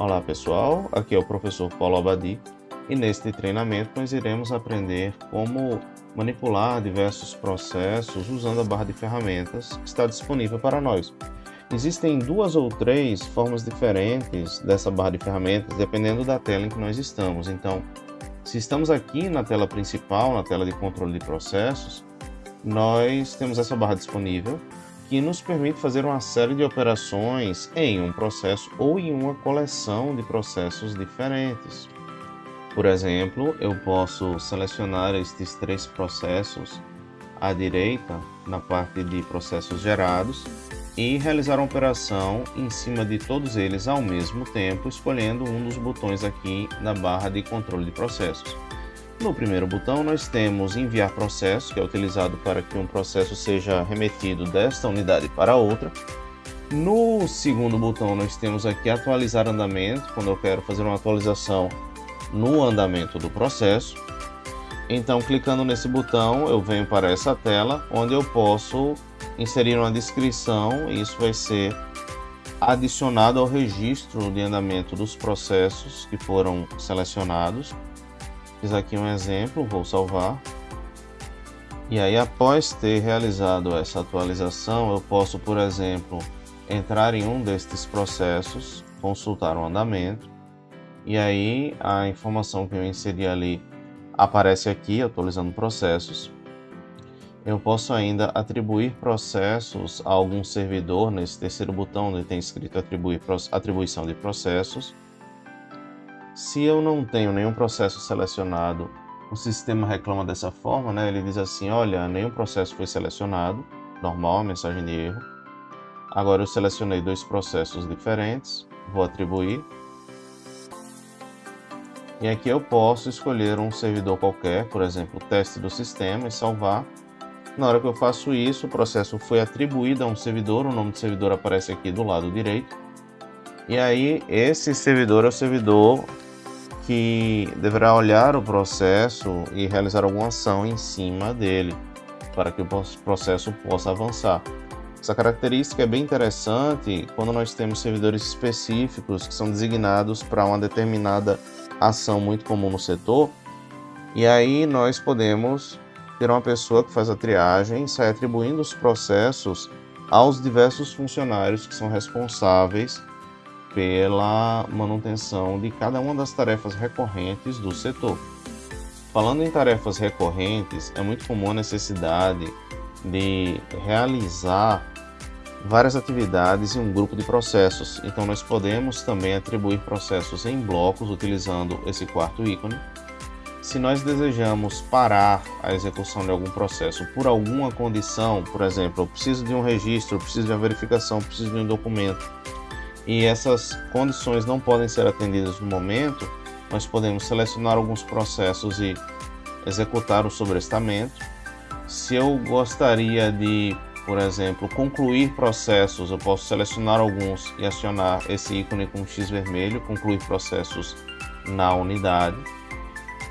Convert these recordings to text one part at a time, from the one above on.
Olá pessoal, aqui é o professor Paulo Abadi e neste treinamento nós iremos aprender como manipular diversos processos usando a barra de ferramentas que está disponível para nós. Existem duas ou três formas diferentes dessa barra de ferramentas dependendo da tela em que nós estamos. Então, se estamos aqui na tela principal, na tela de controle de processos, nós temos essa barra disponível que nos permite fazer uma série de operações em um processo ou em uma coleção de processos diferentes. Por exemplo, eu posso selecionar estes três processos à direita, na parte de processos gerados, e realizar uma operação em cima de todos eles ao mesmo tempo, escolhendo um dos botões aqui na barra de controle de processos. No primeiro botão nós temos enviar processo, que é utilizado para que um processo seja remetido desta unidade para outra. No segundo botão nós temos aqui atualizar andamento, quando eu quero fazer uma atualização no andamento do processo. Então clicando nesse botão eu venho para essa tela, onde eu posso inserir uma descrição e isso vai ser adicionado ao registro de andamento dos processos que foram selecionados. Fiz aqui um exemplo, vou salvar. E aí após ter realizado essa atualização, eu posso, por exemplo, entrar em um destes processos, consultar o andamento, e aí a informação que eu inseri ali aparece aqui, atualizando processos. Eu posso ainda atribuir processos a algum servidor, nesse terceiro botão onde tem escrito atribuir, atribuição de processos. Se eu não tenho nenhum processo selecionado, o sistema reclama dessa forma, né? Ele diz assim, olha, nenhum processo foi selecionado, normal, mensagem de erro. Agora eu selecionei dois processos diferentes, vou atribuir. E aqui eu posso escolher um servidor qualquer, por exemplo, teste do sistema e salvar. Na hora que eu faço isso, o processo foi atribuído a um servidor, o nome do servidor aparece aqui do lado direito. E aí esse servidor é o servidor que deverá olhar o processo e realizar alguma ação em cima dele, para que o processo possa avançar. Essa característica é bem interessante quando nós temos servidores específicos que são designados para uma determinada ação muito comum no setor, e aí nós podemos ter uma pessoa que faz a triagem e sai atribuindo os processos aos diversos funcionários que são responsáveis pela manutenção de cada uma das tarefas recorrentes do setor. Falando em tarefas recorrentes, é muito comum a necessidade de realizar várias atividades em um grupo de processos. Então nós podemos também atribuir processos em blocos utilizando esse quarto ícone. Se nós desejamos parar a execução de algum processo por alguma condição, por exemplo, eu preciso de um registro, preciso de uma verificação, preciso de um documento, e essas condições não podem ser atendidas no momento, nós podemos selecionar alguns processos e executar o sobrestamento. Se eu gostaria de, por exemplo, concluir processos, eu posso selecionar alguns e acionar esse ícone com X vermelho, concluir processos na unidade.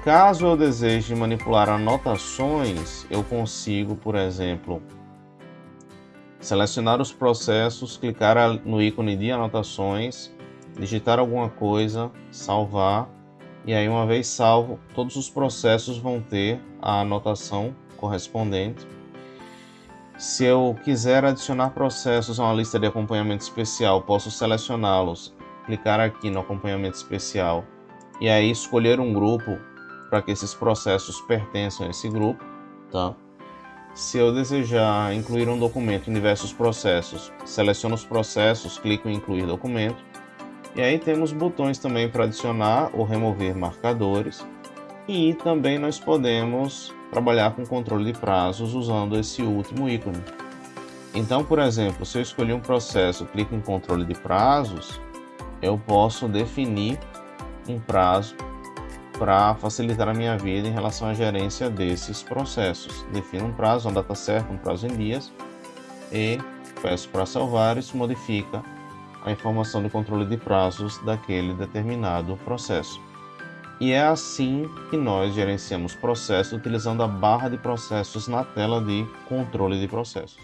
Caso eu deseje manipular anotações, eu consigo, por exemplo, selecionar os processos, clicar no ícone de anotações, digitar alguma coisa, salvar e aí uma vez salvo, todos os processos vão ter a anotação correspondente. Se eu quiser adicionar processos a uma lista de acompanhamento especial, posso selecioná-los, clicar aqui no acompanhamento especial e aí escolher um grupo para que esses processos pertençam a esse grupo, tá? Se eu desejar incluir um documento em diversos processos, seleciono os processos, clico em incluir documento. E aí temos botões também para adicionar ou remover marcadores. E também nós podemos trabalhar com controle de prazos usando esse último ícone. Então, por exemplo, se eu escolher um processo, clico em controle de prazos, eu posso definir um prazo para facilitar a minha vida em relação à gerência desses processos. Defino um prazo, uma data certa, um prazo em dias e peço para salvar isso modifica a informação de controle de prazos daquele determinado processo. E é assim que nós gerenciamos processos utilizando a barra de processos na tela de controle de processos.